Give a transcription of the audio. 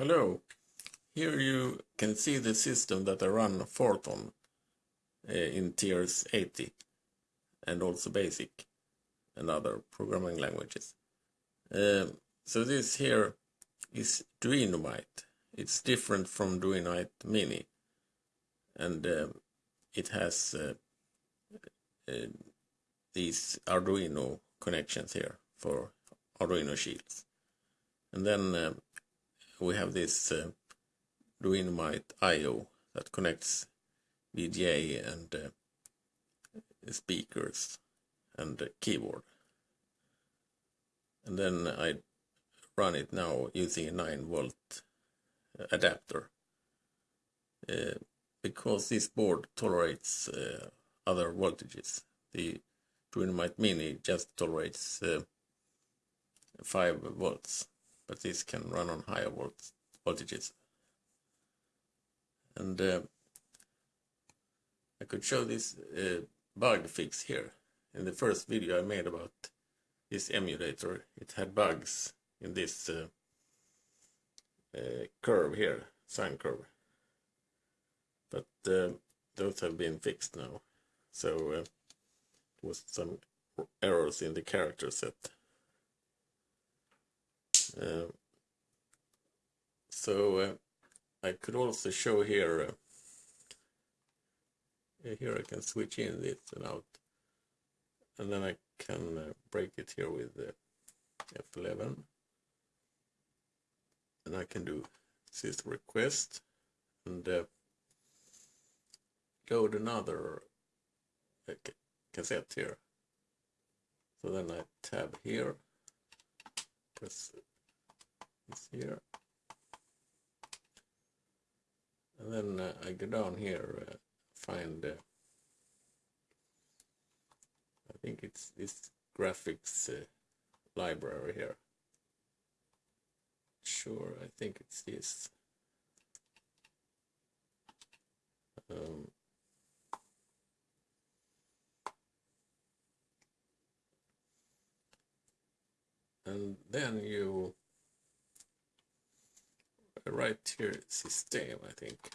Hello. Here you can see the system that I run Fortran uh, in TRS-80 and also basic and other programming languages. Um, so this here is Duinomite. It's different from Duinomite Mini and um, it has uh, uh, these Arduino connections here for Arduino shields. And then um, we have this uh, Duinomite I.O. that connects VGA and uh, speakers and uh, keyboard. And then I run it now using a 9 volt adapter. Uh, because this board tolerates uh, other voltages. The Duinomite Mini just tolerates uh, 5 volts, but this can run on higher volts, voltages. And uh, I could show this uh, bug fix here. In the first video I made about this emulator, it had bugs in this uh, uh, curve here, sine curve but uh, those have been fixed now. So uh, was some errors in the character set. Uh, so uh, I could also show here, uh, here I can switch in this and out. And then I can uh, break it here with F11. And I can do this request and load another cassette here. So then I tab here, press this here, and then uh, I go down here, uh, find, uh, I think it's this graphics uh, library here. Sure, I think it's this. Um, and then you write here system I think